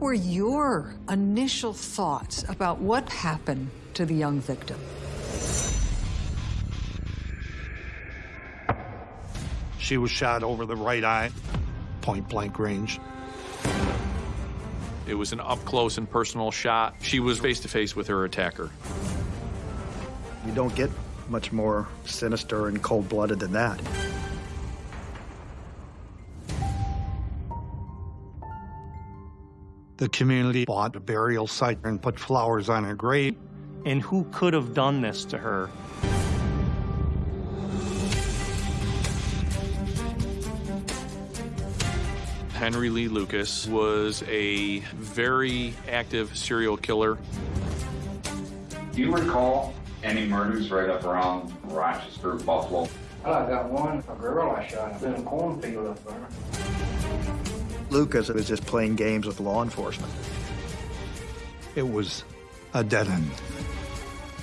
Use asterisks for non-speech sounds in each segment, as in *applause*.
What were your initial thoughts about what happened to the young victim? She was shot over the right eye, point blank range. It was an up close and personal shot. She was face to face with her attacker. You don't get much more sinister and cold blooded than that. The community bought a burial site and put flowers on her grave. And who could have done this to her? Henry Lee Lucas was a very active serial killer. Do you recall any murders right up around Rochester, Buffalo? Well, I got one, a girl I shot in a cornfield up there. Lucas was just playing games with law enforcement. It was a dead end.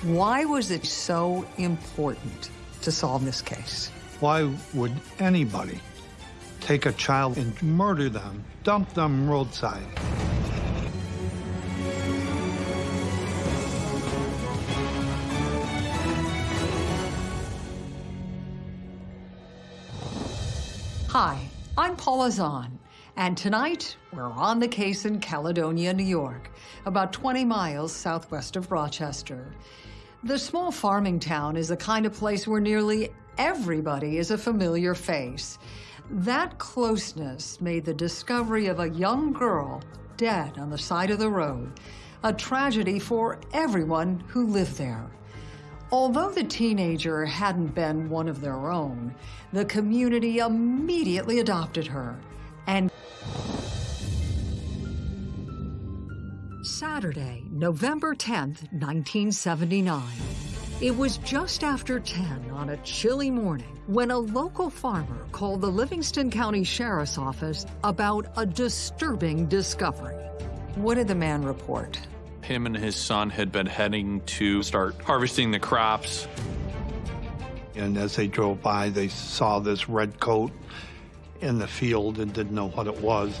Why was it so important to solve this case? Why would anybody take a child and murder them, dump them roadside? Hi, I'm Paula Zahn, and tonight we're on the case in Caledonia, New York, about 20 miles southwest of Rochester. The small farming town is the kind of place where nearly everybody is a familiar face. That closeness made the discovery of a young girl dead on the side of the road a tragedy for everyone who lived there. Although the teenager hadn't been one of their own, the community immediately adopted her Saturday, November 10th, 1979. It was just after 10 on a chilly morning when a local farmer called the Livingston County Sheriff's Office about a disturbing discovery. What did the man report? Him and his son had been heading to start harvesting the crops. And as they drove by, they saw this red coat in the field and didn't know what it was.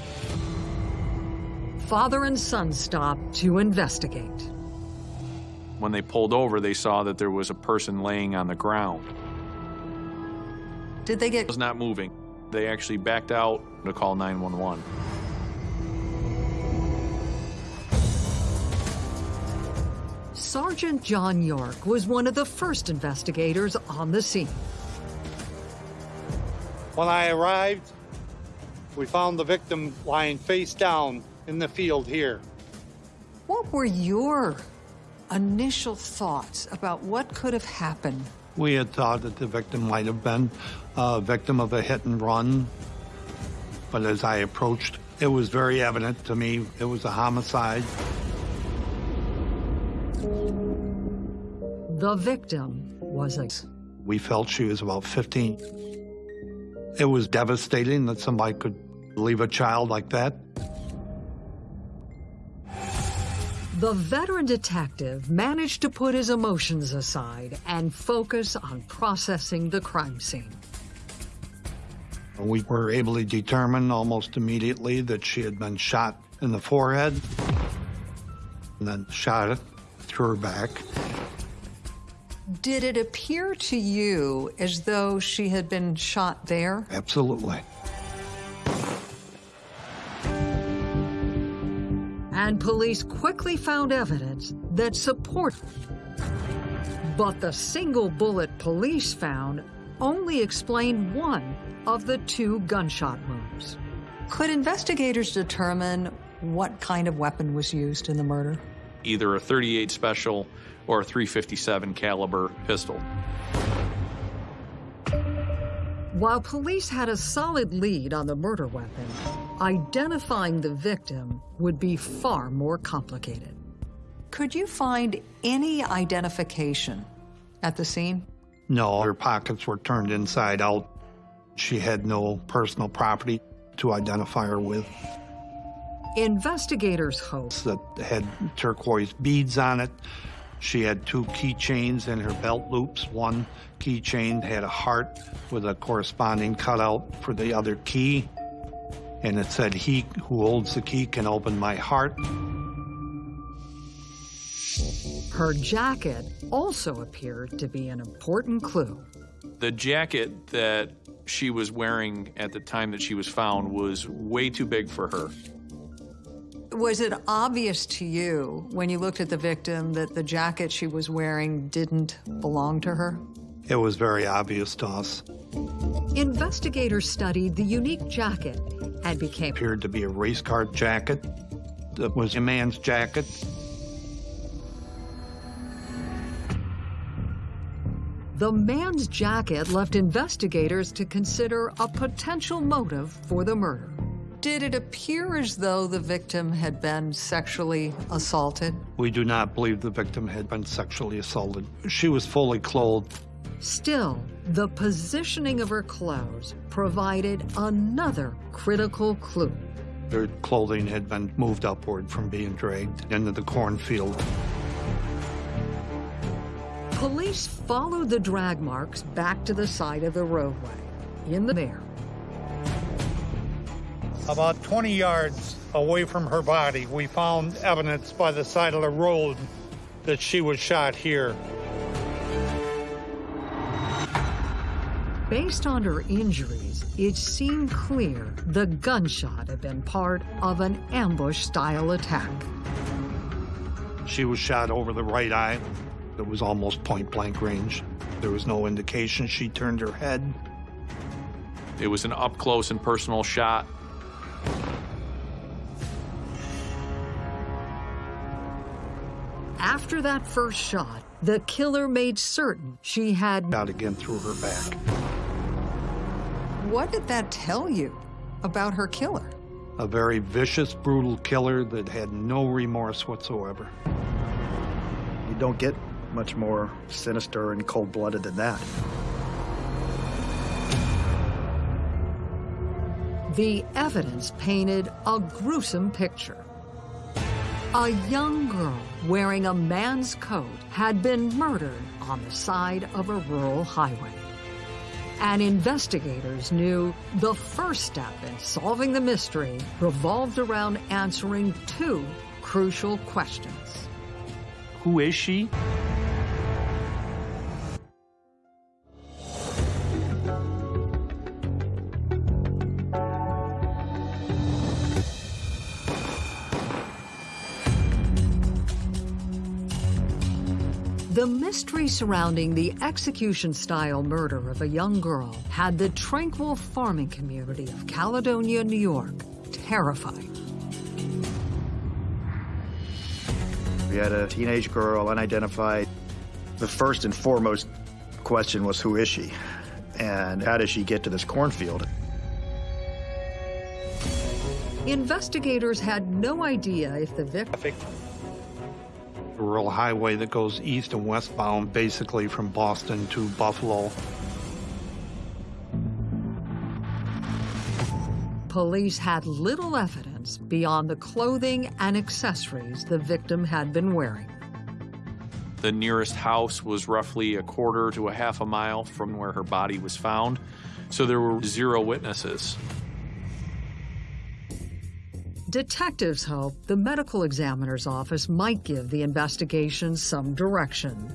Father and son stopped to investigate. When they pulled over, they saw that there was a person laying on the ground. Did they It get was not moving. They actually backed out to call 911. Sergeant John York was one of the first investigators on the scene. When I arrived, we found the victim lying face down in the field here. What were your initial thoughts about what could have happened? We had thought that the victim might have been a victim of a hit and run, but as I approached, it was very evident to me it was a homicide. The victim was a We felt she was about 15. It was devastating that somebody could leave a child like that. The veteran detective managed to put his emotions aside and focus on processing the crime scene. We were able to determine almost immediately that she had been shot in the forehead and then shot it through her back. Did it appear to you as though she had been shot there? Absolutely. And police quickly found evidence that support. But the single bullet police found only explained one of the two gunshot wounds. Could investigators determine what kind of weapon was used in the murder? Either a 38 special or a 357 caliber pistol. While police had a solid lead on the murder weapon, identifying the victim would be far more complicated. Could you find any identification at the scene? No, her pockets were turned inside out. She had no personal property to identify her with Investigators hope that had turquoise beads on it. She had two keychains in her belt loops. One keychain had a heart with a corresponding cutout for the other key. and it said, He who holds the key can open my heart. Her jacket also appeared to be an important clue. The jacket that she was wearing at the time that she was found was way too big for her. Was it obvious to you when you looked at the victim that the jacket she was wearing didn't belong to her? It was very obvious to us. Investigators studied the unique jacket and became appeared to be a race car jacket. It was a man's jacket. The man's jacket left investigators to consider a potential motive for the murder. Did it appear as though the victim had been sexually assaulted? We do not believe the victim had been sexually assaulted. She was fully clothed. Still, the positioning of her clothes provided another critical clue. Her clothing had been moved upward from being dragged into the cornfield. Police followed the drag marks back to the side of the roadway. In the there, About 20 yards away from her body, we found evidence by the side of the road that she was shot here. based on her injuries, it seemed clear the gunshot had been part of an ambush-style attack. She was shot over the right eye. It was almost point-blank range. There was no indication she turned her head. It was an up close and personal shot. After that first shot, the killer made certain she had... Shot again through her back. What did that tell you about her killer? A very vicious, brutal killer that had no remorse whatsoever. You don't get much more sinister and cold-blooded than that. The evidence painted a gruesome picture. A young girl wearing a man's coat had been murdered on the side of a rural highway. And investigators knew the first step in solving the mystery revolved around answering two crucial questions. Who is she? Mystery surrounding the execution-style murder of a young girl had the tranquil farming community of Caledonia, New York, terrified. We had a teenage girl, unidentified. The first and foremost question was, who is she? And how does she get to this cornfield? Investigators had no idea if the victim A rural highway that goes east and westbound, basically from Boston to Buffalo. Police had little evidence beyond the clothing and accessories the victim had been wearing. The nearest house was roughly a quarter to a half a mile from where her body was found, so there were zero witnesses. Detectives hope the medical examiner's office might give the investigation some direction.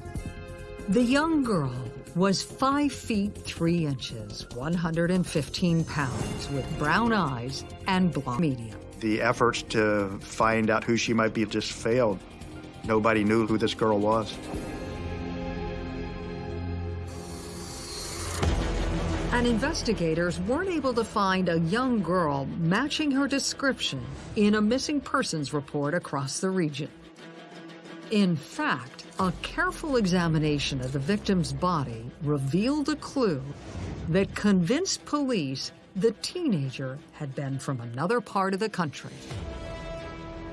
The young girl was 5 feet 3 inches, 115 pounds, with brown eyes and blonde medium. The efforts to find out who she might be just failed. Nobody knew who this girl was. And investigators weren't able to find a young girl matching her description in a missing persons report across the region. In fact, a careful examination of the victim's body revealed a clue that convinced police the teenager had been from another part of the country.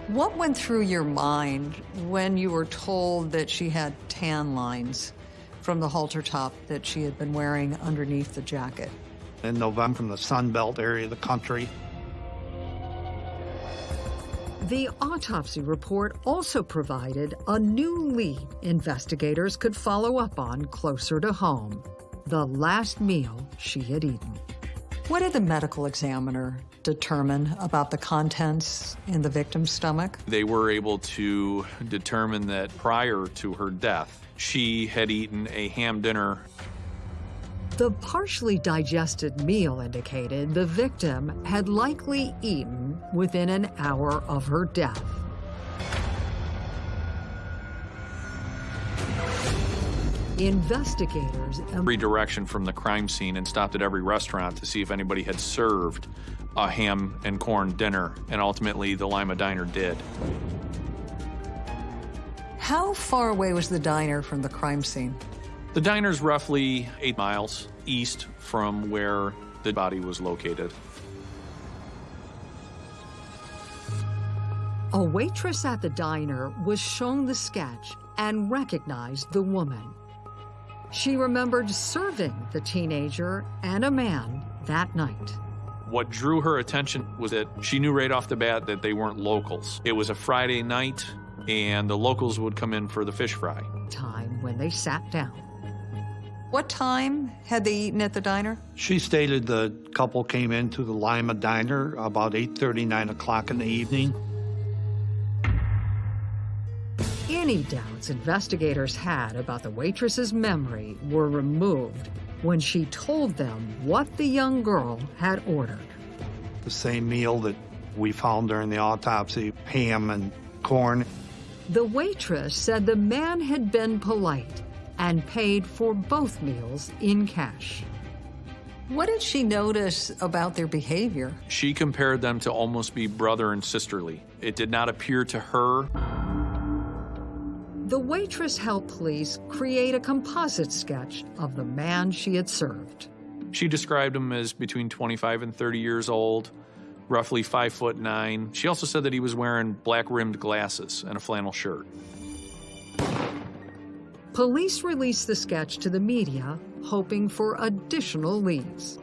What went through your mind when you were told that she had tan lines from the halter top that she had been wearing underneath the jacket? In November, from the Sun Belt area of the country, The autopsy report also provided a new lead investigators could follow up on closer to home the last meal she had eaten. What did the medical examiner determine about the contents in the victim's stomach? They were able to determine that prior to her death, she had eaten a ham dinner. The partially digested meal indicated the victim had likely eaten within an hour of her death. Investigators redirection from the crime scene and stopped at every restaurant to see if anybody had served a ham and corn dinner, and ultimately the Lima Diner did. How far away was the diner from the crime scene? The diner's roughly eight miles east from where the body was located. A waitress at the diner was shown the sketch and recognized the woman. She remembered serving the teenager and a man that night. What drew her attention was that she knew right off the bat that they weren't locals. It was a Friday night, and the locals would come in for the fish fry. Time when they sat down. What time had they eaten at the diner? She stated the couple came into the Lima Diner about 8.30, 9 o'clock in the evening. Any doubts investigators had about the waitress's memory were removed when she told them what the young girl had ordered. The same meal that we found during the autopsy, ham and corn. The waitress said the man had been polite and paid for both meals in cash. What did she notice about their behavior? She compared them to almost be brother and sisterly. It did not appear to her the waitress helped police create a composite sketch of the man she had served. She described him as between 25 and 30 years old, roughly five foot nine. She also said that he was wearing black rimmed glasses and a flannel shirt. Police released the sketch to the media, hoping for additional leads.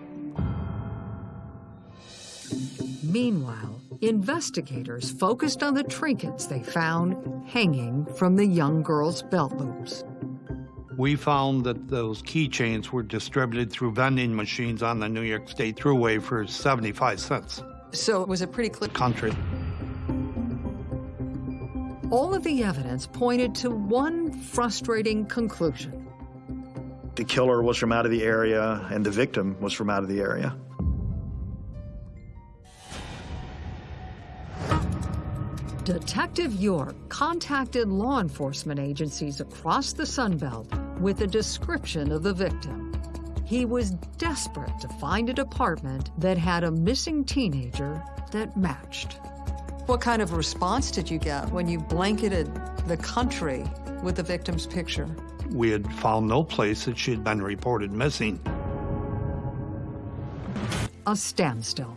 Meanwhile, investigators focused on the trinkets they found hanging from the young girl's belt loops. We found that those keychains were distributed through vending machines on the New York State Thruway for 75 cents. So it was a pretty clear country. All of the evidence pointed to one frustrating conclusion. The killer was from out of the area, and the victim was from out of the area. Detective York contacted law enforcement agencies across the Sunbelt with a description of the victim. He was desperate to find a department that had a missing teenager that matched. What kind of response did you get when you blanketed the country with the victim's picture? We had found no place that she had been reported missing. A standstill.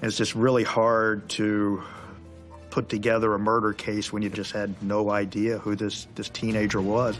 It's just really hard to put together a murder case when you just had no idea who this, this teenager was.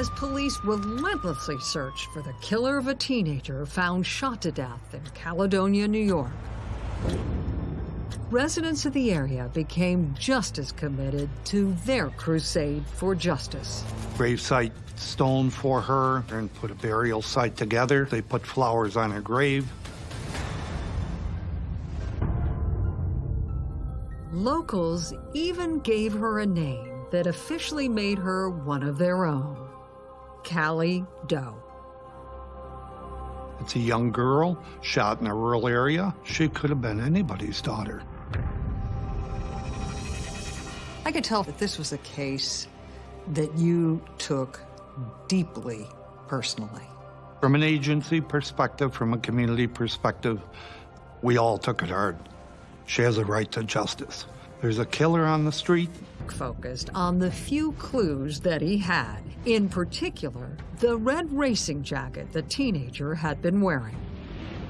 as police relentlessly searched for the killer of a teenager found shot to death in Caledonia, New York. Residents of the area became just as committed to their crusade for justice. Gravesite stone for her and put a burial site together. They put flowers on her grave. Locals even gave her a name that officially made her one of their own, Callie Doe. It's a young girl shot in a rural area. She could have been anybody's daughter. I could tell that this was a case that you took deeply personally. From an agency perspective, from a community perspective, we all took it hard. She has a right to justice. There's a killer on the street. Focused on the few clues that he had, in particular, the red racing jacket the teenager had been wearing.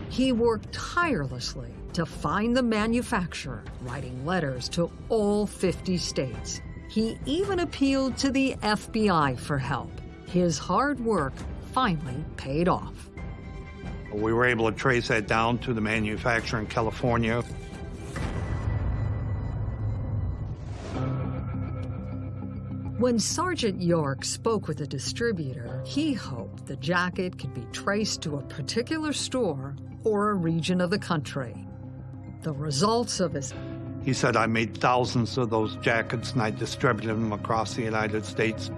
He worked tirelessly to find the manufacturer, writing letters to all 50 states. He even appealed to the FBI for help. His hard work finally paid off. We were able to trace that down to the manufacturer in California. When Sergeant York spoke with the distributor, he hoped the jacket could be traced to a particular store or a region of the country. The results of his He said, I made thousands of those jackets and I distributed them across the United States.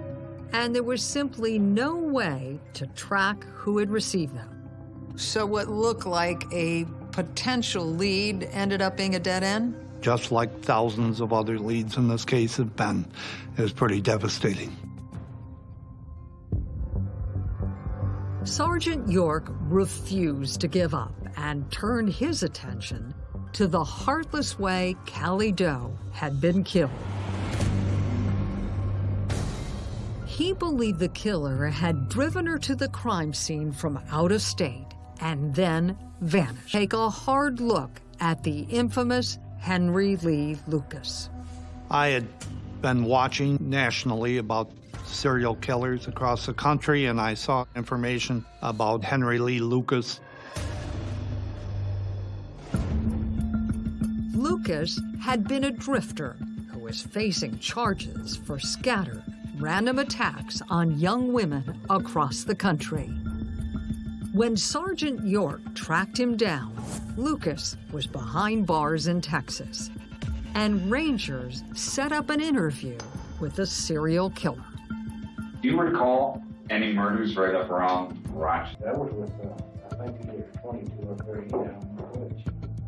and there was simply no way to track who had received them. So what looked like a potential lead ended up being a dead end? Just like thousands of other leads in this case have been. Was pretty devastating. Sergeant York refused to give up and turned his attention to the heartless way Callie Doe had been killed. He believed the killer had driven her to the crime scene from out of state and then vanished. Take a hard look at the infamous Henry Lee Lucas. I had been watching nationally about serial killers across the country, and I saw information about Henry Lee Lucas. Lucas had been a drifter who was facing charges for scattered, random attacks on young women across the country. When Sergeant York tracked him down, Lucas was behind bars in Texas, and Rangers set up an interview with the serial killer. Do you recall any murders right up around Rochester? That was with, uh, I think it was twenty-two or thirty down in the woods.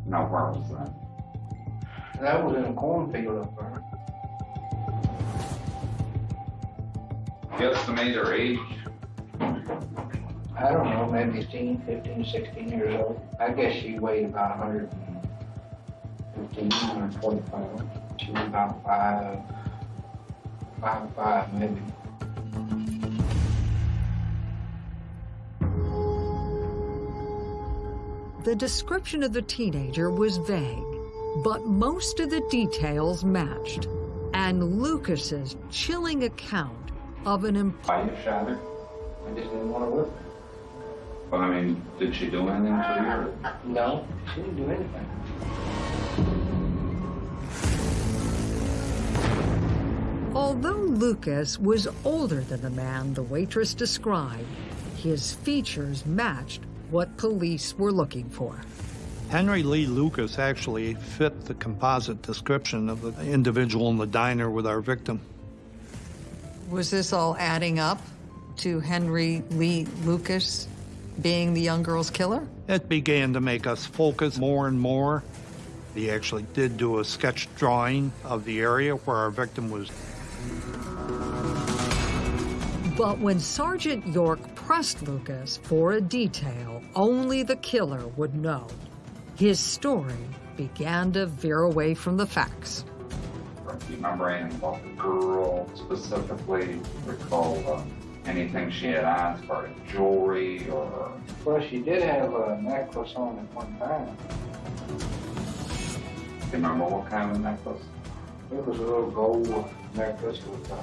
No, where was that? That was in a cornfield up there. Guesstimate her age? I don't know, maybe 16, 15, 16 years old. I guess she weighed about 115, 120 pounds. She was about five, five, five maybe. The description of the teenager was vague, but most of the details matched. And Lucas's chilling account of an her? I just didn't want to work. But I mean, did she do anything to you? or- No, she didn't do anything. Although Lucas was older than the man the waitress described, his features matched what police were looking for. Henry Lee Lucas actually fit the composite description of the individual in the diner with our victim. Was this all adding up to Henry Lee Lucas being the young girl's killer? It began to make us focus more and more. He actually did do a sketch drawing of the area where our victim was. But when Sergeant York pressed Lucas for a detail only the killer would know, his story began to veer away from the facts. Do you remember anything about the girl specifically? Recall uh, anything she had on as far as jewelry or Well, she did have a necklace on at one time. do you remember what kind of necklace? It was a little gold necklace with, uh,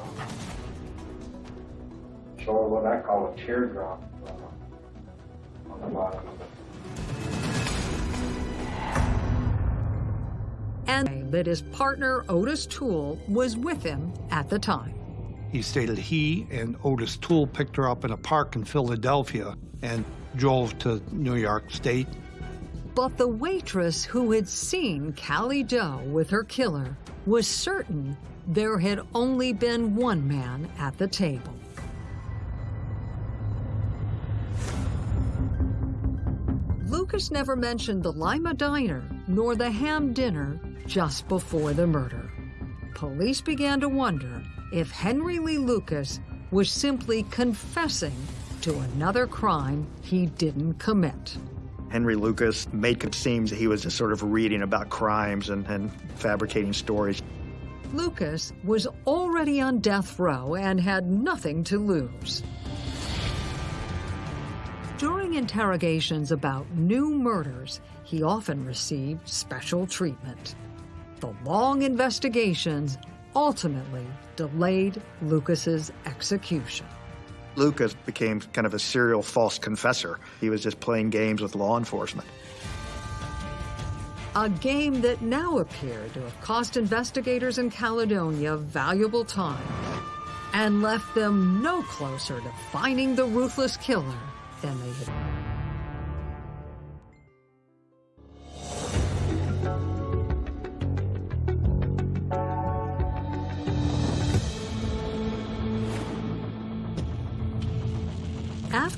sort of what I call a teardrop uh, on the bottom of it. And that his partner Otis Toole was with him at the time. He stated he and Otis Toole picked her up in a park in Philadelphia and drove to New York State. But the waitress who had seen Callie Doe with her killer was certain there had only been one man at the table. Lucas never mentioned the Lima Diner nor the ham dinner just before the murder. Police began to wonder if Henry Lee Lucas was simply confessing to another crime he didn't commit. Henry Lucas made it seem that he was just sort of reading about crimes and, and fabricating stories. Lucas was already on death row and had nothing to lose. During interrogations about new murders, he often received special treatment. The long investigations ultimately delayed Lucas's execution. Lucas became kind of a serial false confessor. He was just playing games with law enforcement. A game that now appeared to have cost investigators in Caledonia valuable time and left them no closer to finding the ruthless killer than they had.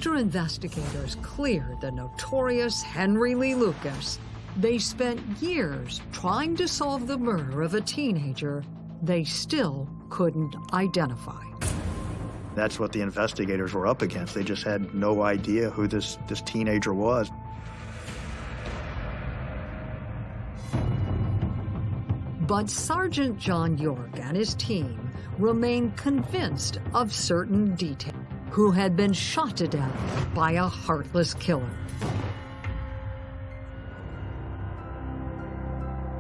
After investigators cleared the notorious Henry Lee Lucas, they spent years trying to solve the murder of a teenager they still couldn't identify. That's what the investigators were up against. They just had no idea who this, this teenager was. But Sergeant John York and his team remain convinced of certain details who had been shot to death by a heartless killer.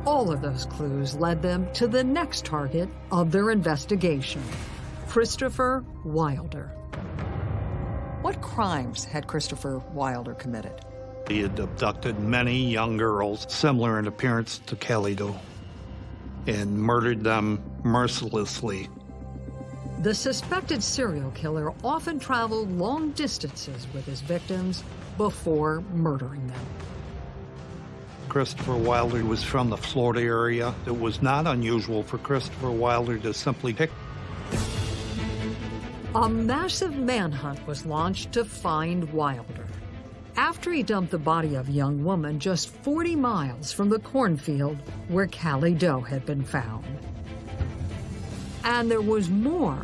All of those clues led them to the next target of their investigation, Christopher Wilder. What crimes had Christopher Wilder committed? He had abducted many young girls similar in appearance to Kelly Doe and murdered them mercilessly. The suspected serial killer often traveled long distances with his victims before murdering them. Christopher Wilder was from the Florida area. It was not unusual for Christopher Wilder to simply pick. A massive manhunt was launched to find Wilder. After he dumped the body of a young woman just 40 miles from the cornfield where Callie Doe had been found. And there was more.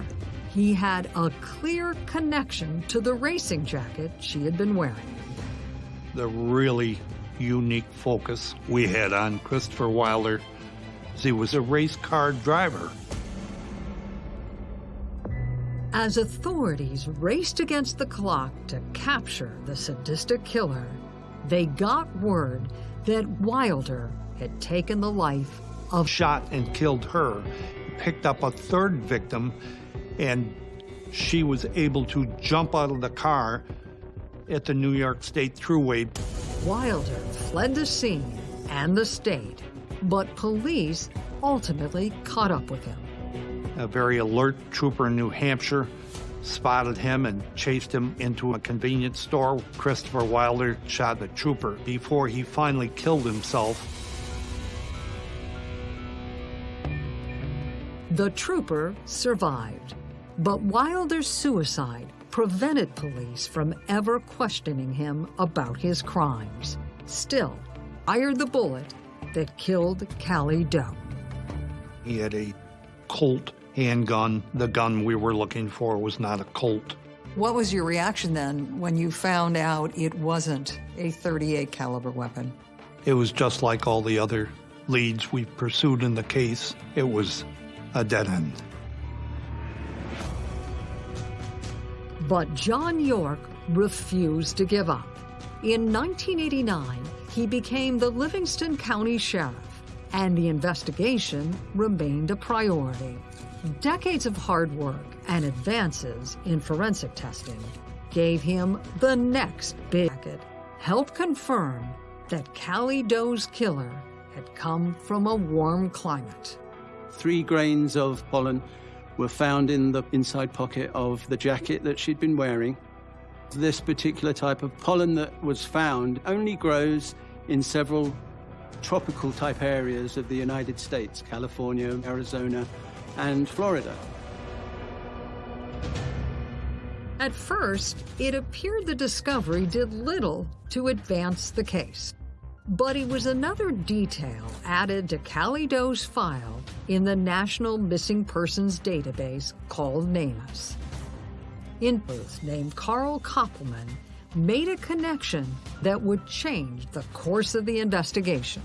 He had a clear connection to the racing jacket she had been wearing. The really unique focus we had on Christopher Wilder is he was a race car driver. As authorities raced against the clock to capture the sadistic killer, they got word that Wilder had taken the life of Shot and killed her, picked up a third victim, and she was able to jump out of the car at the New York State Thruway. Wilder fled the scene and the state, but police ultimately caught up with him. A very alert trooper in New Hampshire spotted him and chased him into a convenience store. Christopher Wilder shot the trooper before he finally killed himself. The trooper survived, but Wilder's suicide prevented police from ever questioning him about his crimes. Still, fired the bullet that killed Callie Doe. He had a Colt handgun. The gun we were looking for was not a Colt. What was your reaction then when you found out it wasn't a 38 caliber weapon? It was just like all the other leads we pursued in the case. It was a dead end. But John York refused to give up. In 1989, he became the Livingston County Sheriff, and the investigation remained a priority. Decades of hard work and advances in forensic testing gave him the next big packet, helped confirm that Callie Doe's killer had come from a warm climate. Three grains of pollen were found in the inside pocket of the jacket that she'd been wearing. This particular type of pollen that was found only grows in several tropical type areas of the United States, California, Arizona, and Florida. At first, it appeared the discovery did little to advance the case. But it was another detail added to Callie Doe's file in the National Missing Persons Database called NamUs. Inputs named Carl Koppelman made a connection that would change the course of the investigation.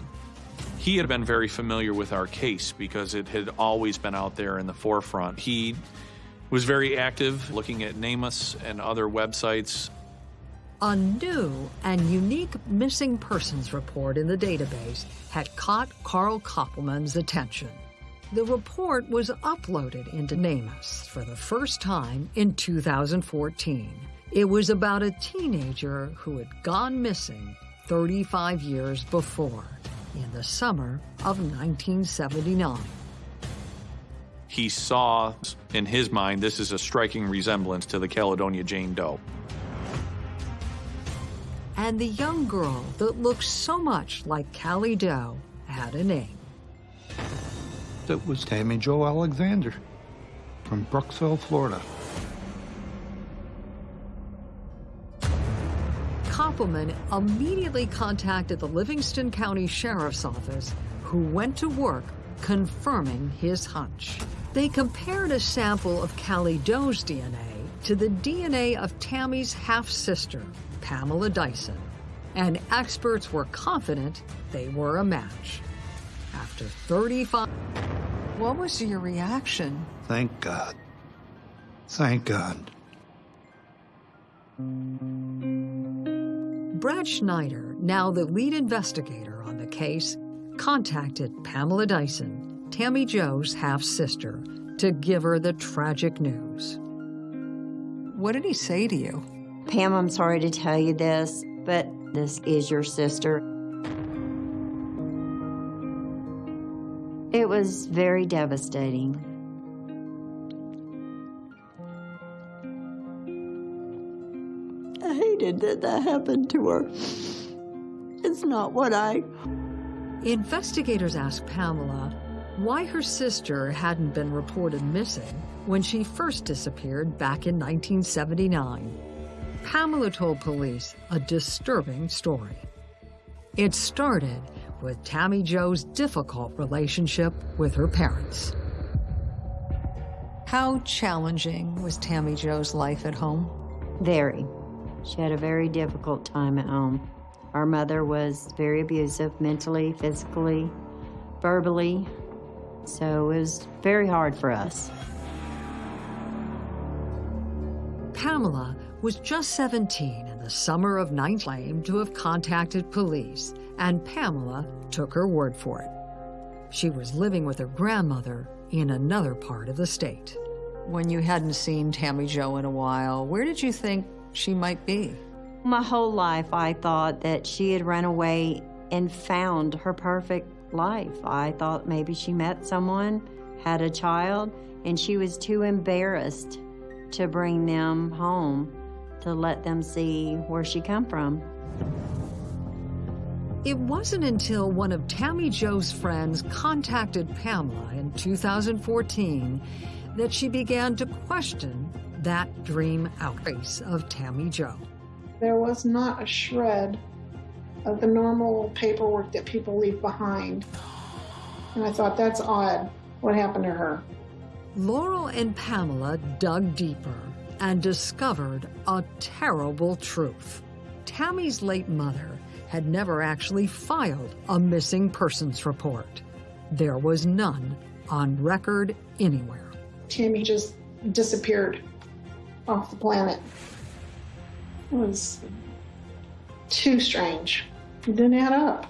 He had been very familiar with our case because it had always been out there in the forefront. He was very active looking at NamUs and other websites. A new and unique missing persons report in the database had caught Carl Koppelman's attention. The report was uploaded into NamUs for the first time in 2014. It was about a teenager who had gone missing 35 years before, in the summer of 1979. He saw, in his mind, this is a striking resemblance to the Caledonia Jane Doe. And the young girl that looked so much like Callie Doe had a name. It was Tammy Jo Alexander from Brooksville, Florida. Koppelman immediately contacted the Livingston County Sheriff's Office, who went to work confirming his hunch. They compared a sample of Callie Doe's DNA to the DNA of Tammy's half-sister, Pamela Dyson, and experts were confident they were a match. After 35... What was your reaction? Thank God. Thank God. Brad Schneider, now the lead investigator on the case, contacted Pamela Dyson, Tammy Jo's half-sister, to give her the tragic news. What did he say to you? Pam, I'm sorry to tell you this, but this is your sister. It was very devastating. I hated that that happened to her. It's not what I. Investigators asked Pamela why her sister hadn't been reported missing when she first disappeared back in 1979. Pamela told police a disturbing story. It started with Tammy Jo's difficult relationship with her parents. How challenging was Tammy Jo's life at home? Very. She had a very difficult time at home. Our mother was very abusive mentally, physically, verbally, so it was very hard for us. Pamela was just 17 in the summer of 19 claimed to have contacted police, and Pamela took her word for it. She was living with her grandmother in another part of the state. When you hadn't seen Tammy Jo in a while, where did you think she might be? My whole life, I thought that she had run away and found her perfect life. I thought maybe she met someone, had a child, and she was too embarrassed to bring them home to let them see where she come from. It wasn't until one of Tammy Jo's friends contacted Pamela in 2014 that she began to question that dream outrace of Tammy Jo. There was not a shred of the normal paperwork that people leave behind. And I thought, that's odd. What happened to her? Laurel and Pamela dug deeper and discovered a terrible truth. Tammy's late mother had never actually filed a missing persons report. There was none on record anywhere. Tammy just disappeared off the planet. It was too strange. It didn't add up.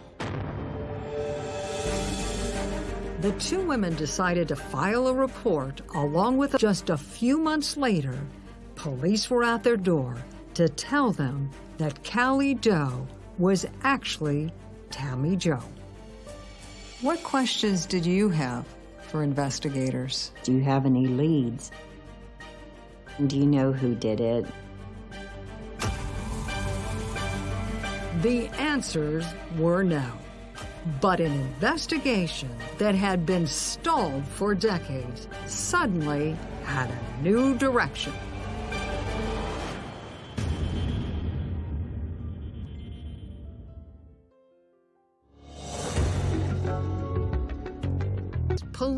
The two women decided to file a report along with just a few months later, police were at their door to tell them that Callie Doe was actually Tammy Jo. What questions did you have for investigators? Do you have any leads? Do you know who did it? The answers were no. But an investigation that had been stalled for decades suddenly had a new direction.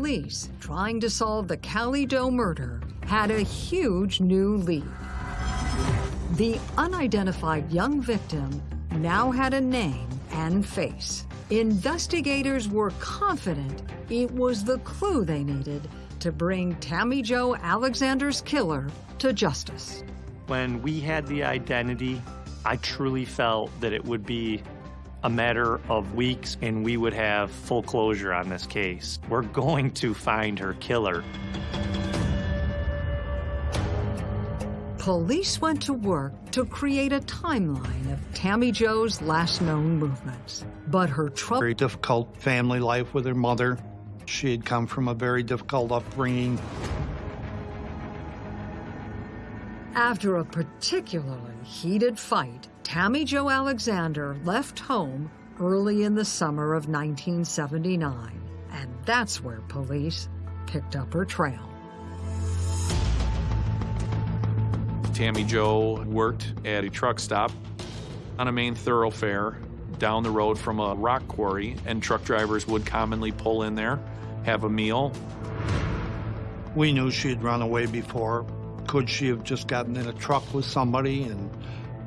Police trying to solve the Cali Doe murder had a huge new lead. The unidentified young victim now had a name and face. Investigators were confident it was the clue they needed to bring Tammy Jo Alexander's killer to justice. When we had the identity, I truly felt that it would be a matter of weeks and we would have full closure on this case. We're going to find her killer. Police went to work to create a timeline of Tammy Jo's last known movements. But her trouble. Very difficult family life with her mother. She had come from a very difficult upbringing. After a particularly heated fight, Tammy Jo Alexander left home early in the summer of 1979. And that's where police picked up her trail. Tammy Jo worked at a truck stop on a main thoroughfare down the road from a rock quarry, and truck drivers would commonly pull in there, have a meal. We knew she had run away before. Could she have just gotten in a truck with somebody and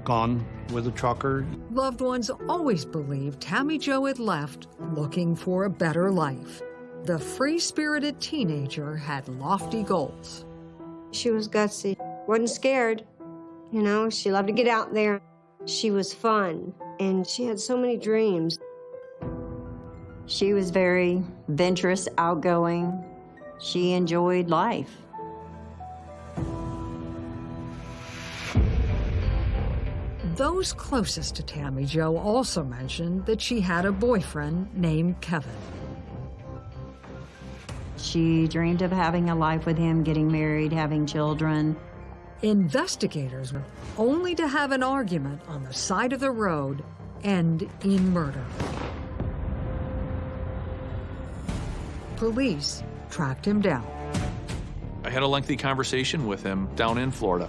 gone with a trucker? Loved ones always believed Tammy Jo had left looking for a better life. The free spirited teenager had lofty goals. She was gutsy, wasn't scared. You know, she loved to get out there. She was fun, and she had so many dreams. She was very venturous, outgoing. She enjoyed life. Those closest to Tammy Jo also mentioned that she had a boyfriend named Kevin. She dreamed of having a life with him, getting married, having children. Investigators were only to have an argument on the side of the road end in murder. Police tracked him down. I had a lengthy conversation with him down in Florida.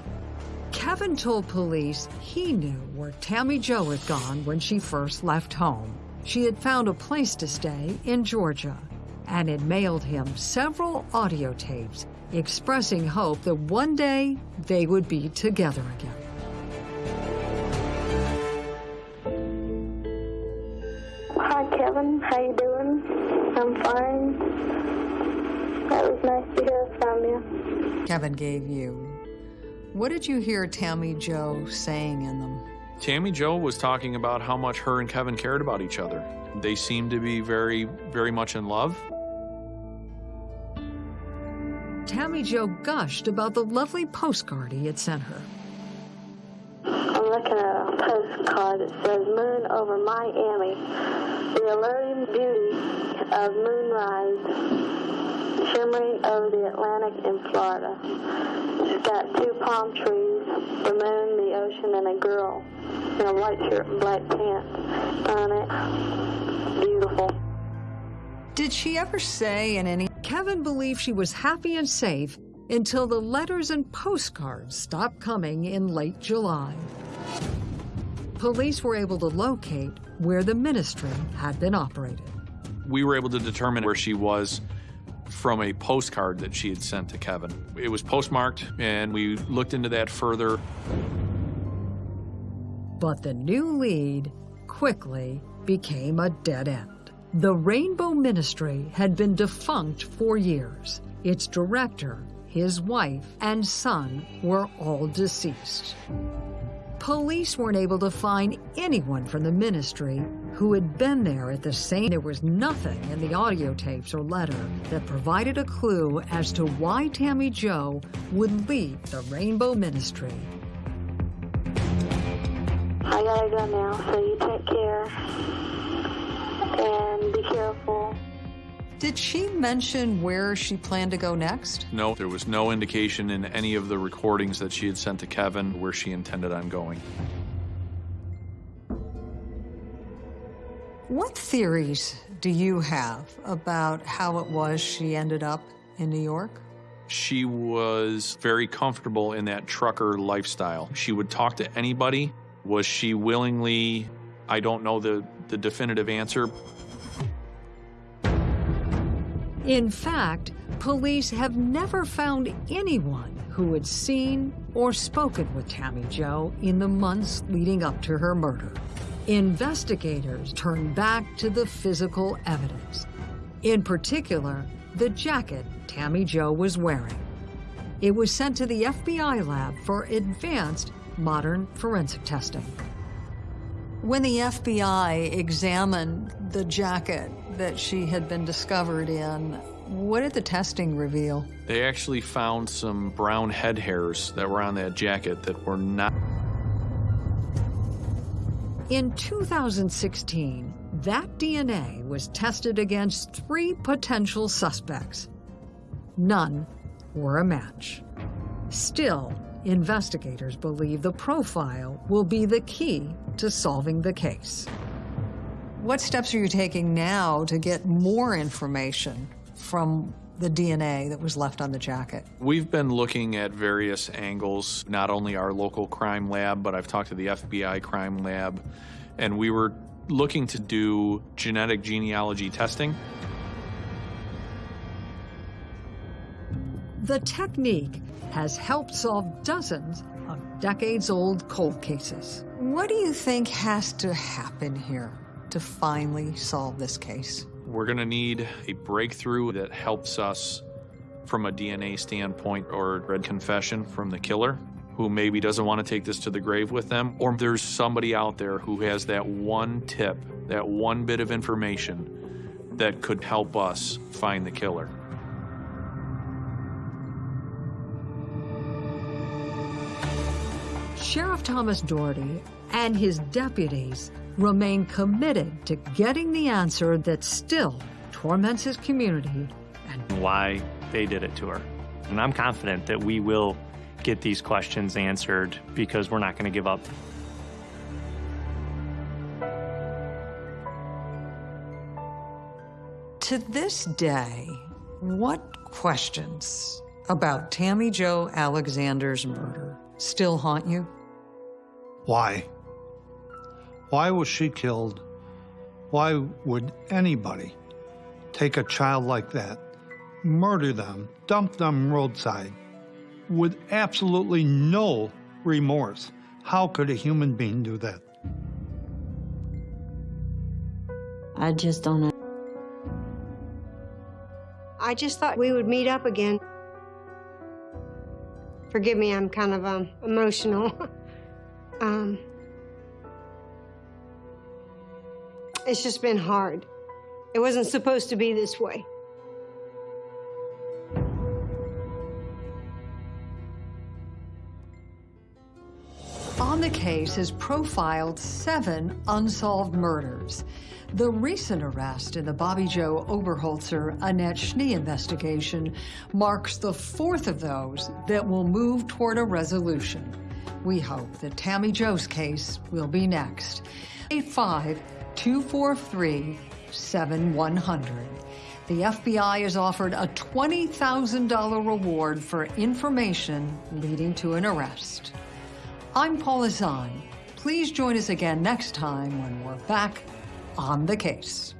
Kevin told police he knew where Tammy Jo had gone when she first left home. She had found a place to stay in Georgia and had mailed him several audio tapes expressing hope that one day they would be together again. Hi, Kevin. How you doing? I'm fine. That was nice to hear from you. Kevin gave you. What did you hear Tammy Jo saying in them? Tammy Jo was talking about how much her and Kevin cared about each other. They seemed to be very, very much in love. Tammy Jo gushed about the lovely postcard he had sent her. I'm looking at a postcard that says Moon over Miami. The alluring beauty of moonrise shimmering over the Atlantic in Florida. It's got two palm trees, the moon, the ocean, and a girl in a white shirt and black pants on it. Beautiful. Did she ever say in any... Kevin believed she was happy and safe until the letters and postcards stopped coming in late July. Police were able to locate where the ministry had been operated. We were able to determine where she was from a postcard that she had sent to Kevin. It was postmarked, and we looked into that further. But the new lead quickly became a dead end. The Rainbow Ministry had been defunct for years. Its director, his wife, and son were all deceased. Police weren't able to find anyone from the ministry who had been there at the same. There was nothing in the audio tapes or letter that provided a clue as to why Tammy Jo would leave the Rainbow Ministry. I gotta go now, so you take care and be careful. Did she mention where she planned to go next? No, there was no indication in any of the recordings that she had sent to Kevin where she intended on going. What theories do you have about how it was she ended up in New York? She was very comfortable in that trucker lifestyle. She would talk to anybody. Was she willingly, I don't know the, the definitive answer. In fact, police have never found anyone who had seen or spoken with Tammy Jo in the months leading up to her murder. Investigators turned back to the physical evidence. In particular, the jacket Tammy Jo was wearing. It was sent to the FBI lab for advanced modern forensic testing. When the FBI examined the jacket that she had been discovered in, what did the testing reveal? They actually found some brown head hairs that were on that jacket that were not. In 2016, that DNA was tested against three potential suspects. None were a match. Still, investigators believe the profile will be the key to solving the case. What steps are you taking now to get more information from the DNA that was left on the jacket? We've been looking at various angles, not only our local crime lab, but I've talked to the FBI crime lab, and we were looking to do genetic genealogy testing. The technique has helped solve dozens of decades old cold cases. What do you think has to happen here to finally solve this case? We're going to need a breakthrough that helps us from a DNA standpoint or a confession from the killer who maybe doesn't want to take this to the grave with them, or there's somebody out there who has that one tip, that one bit of information that could help us find the killer. Sheriff Thomas Dougherty and his deputies remain committed to getting the answer that still torments his community and why they did it to her. And I'm confident that we will get these questions answered because we're not going to give up. To this day, what questions about Tammy Jo Alexander's murder still haunt you? Why? Why was she killed? Why would anybody take a child like that, murder them, dump them roadside, with absolutely no remorse? How could a human being do that? I just don't know. I just thought we would meet up again. Forgive me, I'm kind of um, emotional. *laughs* um, it's just been hard. It wasn't supposed to be this way. On the case has profiled seven unsolved murders. The recent arrest in the Bobbi Jo Oberholtzer Annette Schnee investigation marks the fourth of those that will move toward a resolution. We hope that Tammy Jo's case will be next. 85-243-7100. The FBI has offered a $20,000 reward for information leading to an arrest. I'm Paula Zahn. Please join us again next time when we're back on the case.